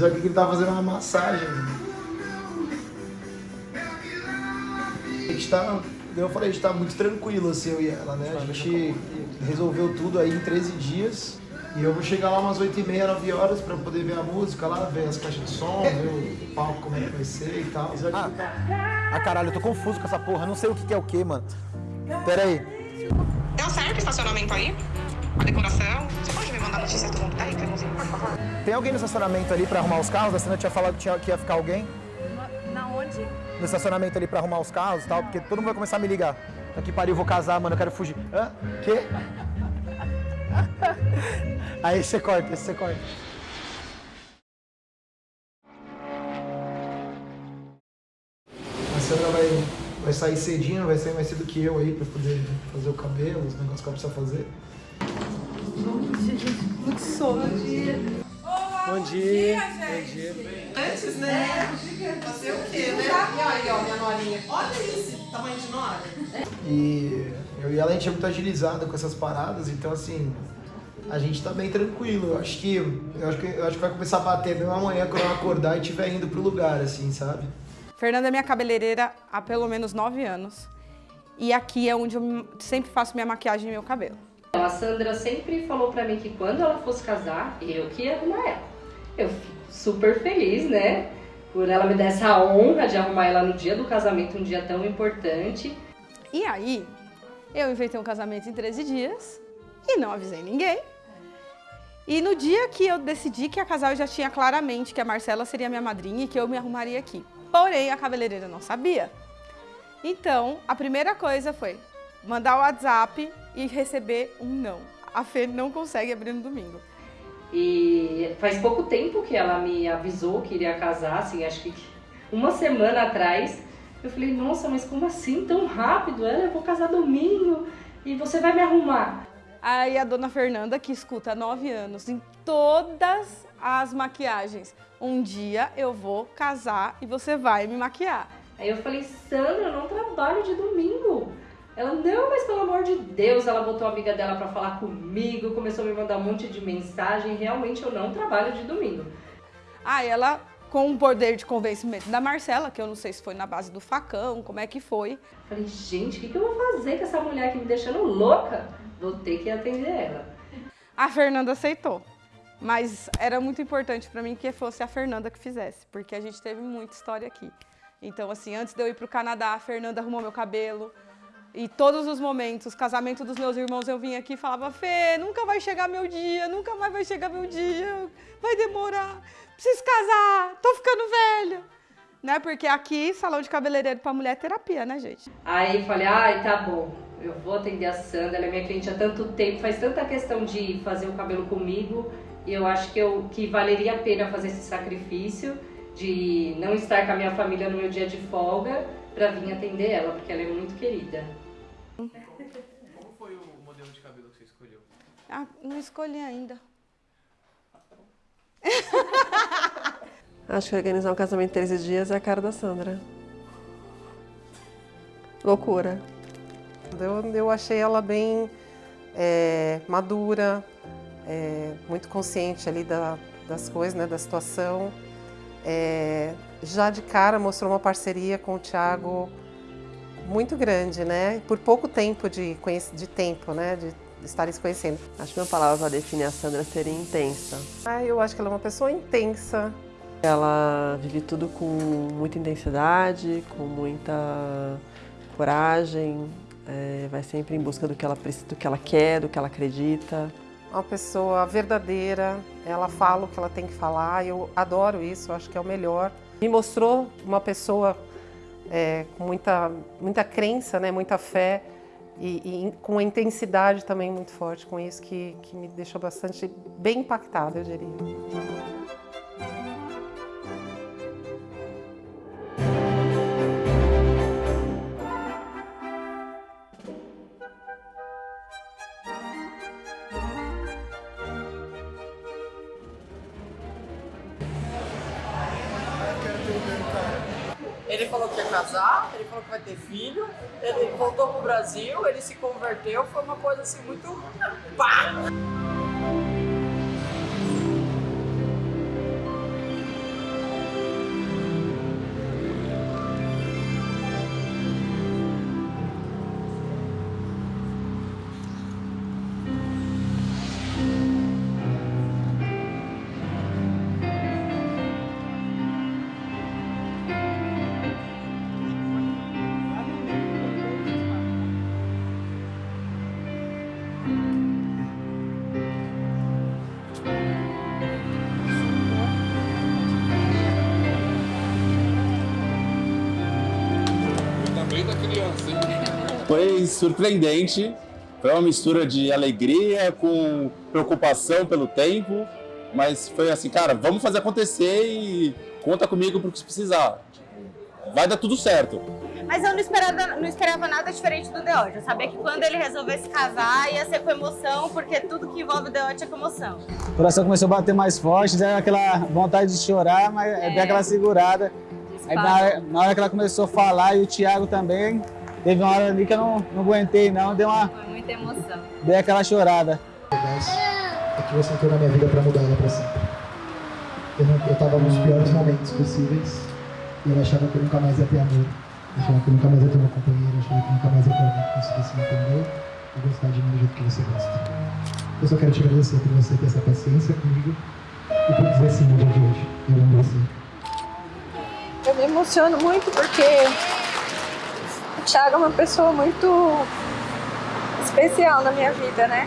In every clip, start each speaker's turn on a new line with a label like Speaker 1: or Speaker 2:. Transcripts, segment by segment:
Speaker 1: Só que ele tava fazendo uma massagem. A gente tá, eu falei, a gente tá muito tranquilo, assim, eu e ela, né? A gente resolveu tudo aí em 13 dias. E eu vou chegar lá umas 8 e meia, 9 horas pra poder ver a música lá, ver as caixas de som, ver o palco como é que vai ser e tal.
Speaker 2: Ah, ah caralho, eu tô confuso com essa porra, não sei o que, que é o que, mano. Pera aí.
Speaker 3: Deu certo o estacionamento aí? A decoração? Mundo por favor?
Speaker 2: Tem alguém no estacionamento ali pra arrumar os carros? A Cena tinha falado que, tinha, que ia ficar alguém?
Speaker 4: Na onde?
Speaker 2: No estacionamento ali pra arrumar os carros e tal, porque todo mundo vai começar a me ligar. Aqui pariu, eu vou casar, mano, eu quero fugir. Hã? Quê? Aí você corta, esse você corta.
Speaker 1: A Sandra vai, vai sair cedinho, vai sair mais cedo que eu aí pra poder fazer o cabelo, os negócios que ela precisa fazer.
Speaker 4: Muito sono. Bom dia.
Speaker 2: Bom dia. Bom dia.
Speaker 5: Antes, né? Fazer o quê, né? E aí, ó, minha norinha. Olha esse tamanho de nora.
Speaker 1: E eu e ela, a gente é muito agilizada com essas paradas, então assim, a gente tá bem tranquilo. Eu acho que, eu acho que, eu acho que vai começar a bater mesmo amanhã quando eu acordar e estiver indo pro lugar, assim, sabe?
Speaker 4: Fernanda é minha cabeleireira há pelo menos nove anos. E aqui é onde eu sempre faço minha maquiagem e meu cabelo.
Speaker 6: A Sandra sempre falou pra mim que quando ela fosse casar, eu que ia arrumar ela. Eu fico super feliz, né? Por ela me dar essa honra de arrumar ela no dia do casamento, um dia tão importante.
Speaker 4: E aí, eu inventei um casamento em 13 dias e não avisei ninguém. E no dia que eu decidi que a casal já tinha claramente que a Marcela seria minha madrinha e que eu me arrumaria aqui. Porém, a cabeleireira não sabia. Então, a primeira coisa foi mandar o WhatsApp e receber um não. A Fê não consegue abrir no domingo.
Speaker 6: E faz pouco tempo que ela me avisou que iria casar, assim, acho que uma semana atrás. Eu falei, nossa, mas como assim tão rápido? Ela, eu vou casar domingo e você vai me arrumar.
Speaker 4: Aí a dona Fernanda, que escuta há nove anos em todas as maquiagens, um dia eu vou casar e você vai me maquiar.
Speaker 6: Aí eu falei, Sandra, eu não trabalho de domingo. Ela, não, mas pelo amor de Deus, ela botou a amiga dela pra falar comigo, começou a me mandar um monte de mensagem. Realmente eu não trabalho de domingo.
Speaker 4: Aí ela, com o poder de convencimento da Marcela, que eu não sei se foi na base do facão, como é que foi.
Speaker 6: Falei, gente, o que, que eu vou fazer com essa mulher aqui me deixando louca? Vou ter que atender ela.
Speaker 4: A Fernanda aceitou. Mas era muito importante pra mim que fosse a Fernanda que fizesse, porque a gente teve muita história aqui. Então, assim, antes de eu ir pro Canadá, a Fernanda arrumou meu cabelo, e todos os momentos, casamento dos meus irmãos, eu vinha aqui e falava, Fê, nunca vai chegar meu dia, nunca mais vai chegar meu dia, vai demorar, preciso casar, tô ficando velha. Né? Porque aqui, salão de cabeleireiro pra mulher é terapia, né, gente?
Speaker 6: Aí falei, ai, tá bom, eu vou atender a Sandra, ela é minha cliente há tanto tempo, faz tanta questão de fazer o cabelo comigo, e eu acho que, eu, que valeria a pena fazer esse sacrifício de não estar com a minha família no meu dia de folga para vir atender ela, porque ela é muito querida.
Speaker 4: Ah, não escolhi ainda.
Speaker 7: Acho que organizar um casamento em 13 dias é a cara da Sandra. Loucura. Eu, eu achei ela bem é, madura, é, muito consciente ali da, das coisas, né, da situação. É, já de cara mostrou uma parceria com o Thiago muito grande, né? Por pouco tempo de, de tempo, né? De estarem se conhecendo.
Speaker 8: Acho que uma palavra para definir a Sandra seria intensa.
Speaker 7: Ah, eu acho que ela é uma pessoa intensa.
Speaker 8: Ela vive tudo com muita intensidade, com muita coragem, é, vai sempre em busca do que ela do que ela quer, do que ela acredita
Speaker 7: uma pessoa verdadeira, ela fala o que ela tem que falar, eu adoro isso, acho que é o melhor. Me mostrou uma pessoa é, com muita, muita crença, né, muita fé e, e, com uma intensidade também muito forte com isso, que, que me deixou bastante bem impactada, eu diria.
Speaker 5: Ele falou que ia casar, ele falou que vai ter filho, ele voltou pro Brasil, ele se converteu, foi uma coisa assim muito. Pá!
Speaker 9: Foi surpreendente, foi uma mistura de alegria com preocupação pelo tempo, mas foi assim, cara, vamos fazer acontecer e conta comigo pro que precisar. Vai dar tudo certo.
Speaker 10: Mas eu não esperava, não esperava nada diferente do Deote. Eu sabia que quando ele resolvesse casar ia ser com emoção, porque tudo que envolve o Deote é com emoção.
Speaker 11: O coração começou a bater mais forte, deu aquela vontade de chorar, mas é. deu aquela segurada. Aí na hora, na hora, que ela começou a falar, e o Thiago também, teve uma hora ali que eu não, não aguentei não, deu uma...
Speaker 10: Foi muita emoção.
Speaker 11: Dei aquela chorada.
Speaker 1: É que você entrou na minha vida pra mudar ela pra sempre. Eu, não, eu tava nos piores momentos possíveis, e eu achava que eu nunca mais ia ter amor. Eu achava que eu nunca mais ia ter uma companheira, eu achava que eu nunca mais ia ter alguém que conseguisse me entender e gostar de mim do jeito que você gosta. Eu só quero te agradecer por você ter essa paciência comigo e por dizer sim no dia de hoje. Eu amo você.
Speaker 12: Eu me emociono muito porque o Thiago é uma pessoa muito especial na minha vida, né?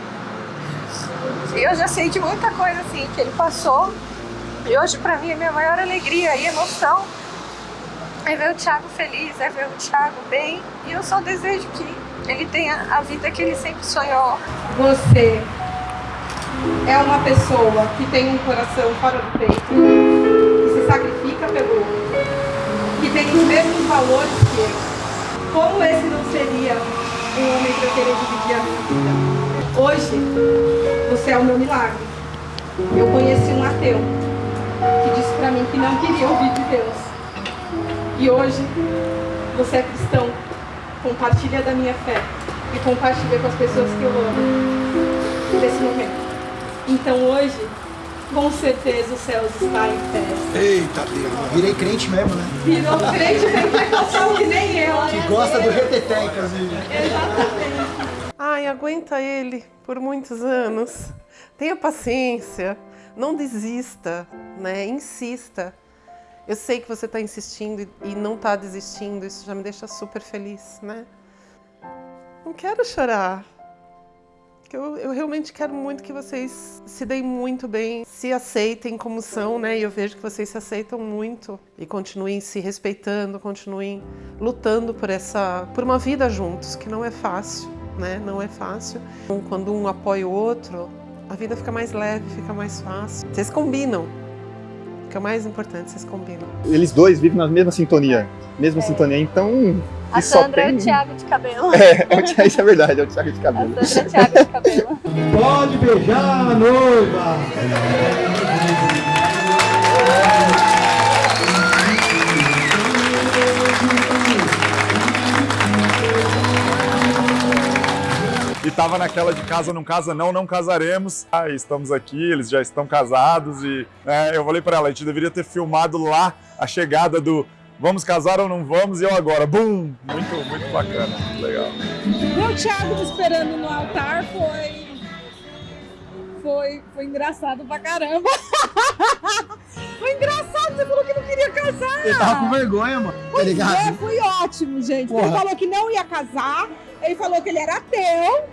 Speaker 12: Eu já sei de muita coisa assim que ele passou e hoje pra mim a minha maior alegria e emoção é ver o Thiago feliz, é ver o Thiago bem e eu só desejo que ele tenha a vida que ele sempre sonhou.
Speaker 4: Você é uma pessoa que tem um coração fora do peito, que se sacrifica pelo outro, que tem os mesmos valores que eu. Como esse não seria um homem que eu queria dividir a minha vida? Hoje, você é o meu milagre. Eu conheci um ateu que disse pra mim que não queria ouvir de Deus. E hoje, você é cristão, compartilha da minha fé e compartilha com as pessoas que eu amo nesse momento. Então hoje, com certeza o céu está em festa.
Speaker 1: Eita Deus, virei crente mesmo, né?
Speaker 4: Virou crente pentecostal que nem eu.
Speaker 1: Que gosta do reteté, inclusive.
Speaker 4: Exatamente.
Speaker 7: Ai, aguenta ele por muitos anos. Tenha paciência, não desista, né? Insista. Eu sei que você está insistindo e não está desistindo, isso já me deixa super feliz, né? Não quero chorar. Eu, eu realmente quero muito que vocês se deem muito bem, se aceitem como são, né? E eu vejo que vocês se aceitam muito e continuem se respeitando, continuem lutando por essa, por uma vida juntos, que não é fácil, né? Não é fácil. Quando um apoia o outro, a vida fica mais leve, fica mais fácil. Vocês combinam, que é o mais importante, vocês combinam.
Speaker 13: Eles dois vivem na mesma sintonia, mesma é. sintonia, então...
Speaker 12: A Sandra tem... é o Thiago de cabelo.
Speaker 13: É, é o Thiago, isso é verdade, é o Thiago de cabelo.
Speaker 12: A Sandra é o Thiago de cabelo.
Speaker 1: Pode beijar a noiva!
Speaker 14: e tava naquela de casa não casa não, não casaremos. Ah, estamos aqui, eles já estão casados e né, eu falei para ela, a gente deveria ter filmado lá a chegada do vamos casar ou não vamos e eu agora, bum! Muito, muito bacana, muito legal.
Speaker 15: Meu Thiago te esperando no altar foi foi, foi engraçado pra caramba. foi engraçado, você falou que não queria casar.
Speaker 1: Ele tava com vergonha, mano.
Speaker 15: Pois tá ligado? É, foi ótimo, gente. Porra. Ele falou que não ia casar, ele falou que ele era ateu.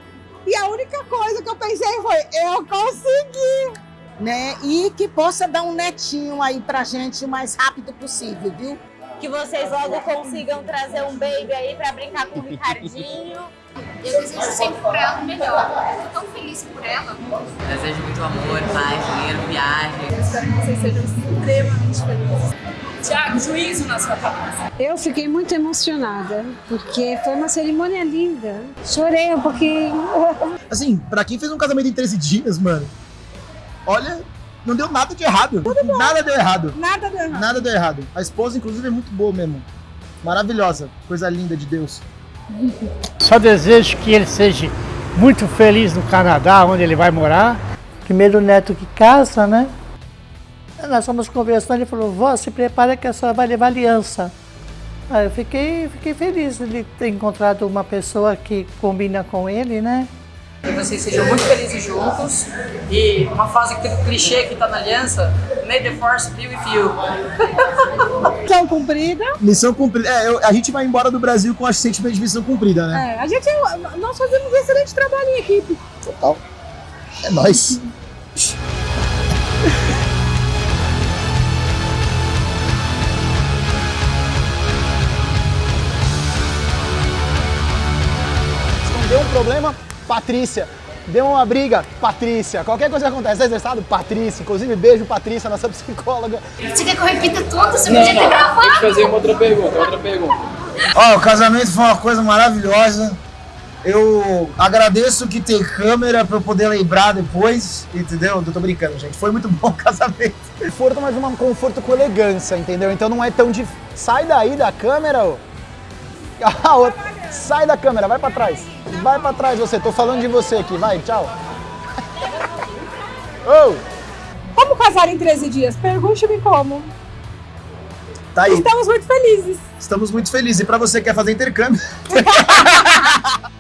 Speaker 15: E a única coisa que eu pensei foi, eu consegui.
Speaker 16: Né? E que possa dar um netinho aí pra gente o mais rápido possível, viu?
Speaker 10: Que vocês logo consigam trazer um baby aí pra brincar com o Ricardinho.
Speaker 17: Eu desejo sempre pra ela o melhor. Eu tô tão feliz por ela.
Speaker 18: Desejo muito amor, paz, dinheiro, viagem.
Speaker 17: Eu espero que vocês sejam extremamente felizes. Tiago, juízo na sua cabeça.
Speaker 15: Eu fiquei muito emocionada, porque foi uma cerimônia linda. Chorei um pouquinho.
Speaker 1: Assim, pra quem fez um casamento em 13 dias, mano, olha, não deu nada de errado. Nada deu errado.
Speaker 15: Nada deu errado.
Speaker 1: Nada deu errado. A esposa, inclusive, é muito boa mesmo. Maravilhosa. Coisa linda de Deus.
Speaker 19: Só desejo que ele seja muito feliz no Canadá, onde ele vai morar. Primeiro neto que casa, né? Nós fomos conversando, ele falou, vó, se prepara que a senhora vai levar aliança. Aí eu fiquei, fiquei feliz de ter encontrado uma pessoa que combina com ele, né?
Speaker 5: Que vocês sejam muito felizes juntos. E uma frase clichê que está na aliança, May the force be with you.
Speaker 15: Missão cumprida.
Speaker 1: Missão cumprida. É, eu, a gente vai embora do Brasil com a sentimento de missão cumprida, né?
Speaker 15: É, a gente, nós fazemos um excelente trabalho em equipe.
Speaker 1: Total. É nóis. Deu um problema, Patrícia. Deu uma briga, Patrícia. Qualquer coisa que acontece, tá estressado? Patrícia. Inclusive, beijo, Patrícia, nossa psicóloga.
Speaker 17: Você quer que eu repita tudo? Você
Speaker 20: Não,
Speaker 17: podia ter
Speaker 20: não. Deixa eu
Speaker 17: gravado.
Speaker 20: fazer uma outra pergunta, outra pergunta.
Speaker 21: Ó, o casamento foi uma coisa maravilhosa. Eu agradeço que tem câmera pra eu poder lembrar depois, entendeu? Eu tô brincando, gente. Foi muito bom o casamento.
Speaker 1: Conforto, mas um conforto com elegância, entendeu? Então não é tão difícil. Sai daí da câmera, ô. A outra. Sai da câmera, vai pra trás. Vai pra trás você, tô falando de você aqui, vai, tchau. Ô!
Speaker 15: Como casar em 13 dias? Pergunte-me como.
Speaker 21: Tá aí.
Speaker 15: Estamos muito felizes.
Speaker 21: Estamos muito felizes. E pra você que quer fazer intercâmbio,